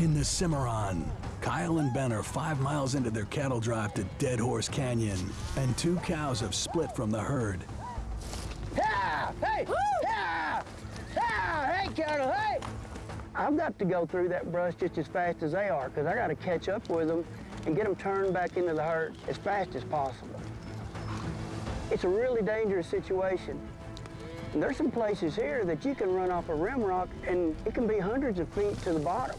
In the Cimarron, Kyle and Ben are five miles into their cattle drive to Dead Horse Canyon, and two cows have split from the herd. Yeah! Hey! Yeah! Yeah! Hey, cattle, hey! I've got to go through that brush just as fast as they are because I got to catch up with them and get them turned back into the herd as fast as possible. It's a really dangerous situation. And there's some places here that you can run off a rim rock and it can be hundreds of feet to the bottom.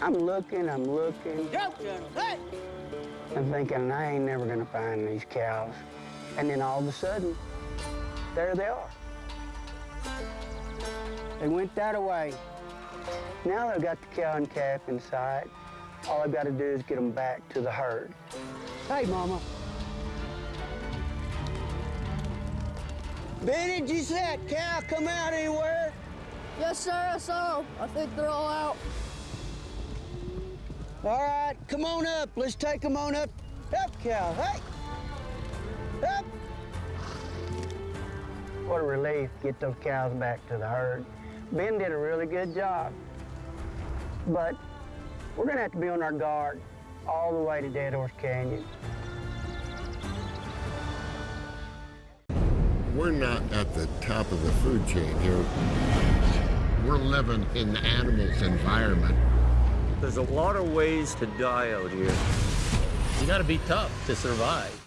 I'm looking, I'm looking. I'm thinking I ain't never gonna find these cows. And then all of a sudden, there they are. They went that away. Now they've got the cow and calf inside. All I've got to do is get them back to the herd. Hey, Mama. Benny, did you see that cow come out anywhere? Yes, sir, I saw 'em. I think they're all out. All right, come on up. Let's take them on up. Up, cow. Hey. Up. What a relief to get those cows back to the herd. Ben did a really good job. But we're gonna have to be on our guard all the way to Dead Horse Canyon. We're not at the top of the food chain here. We're living in the animal's environment. There's a lot of ways to die out here. You gotta be tough to survive.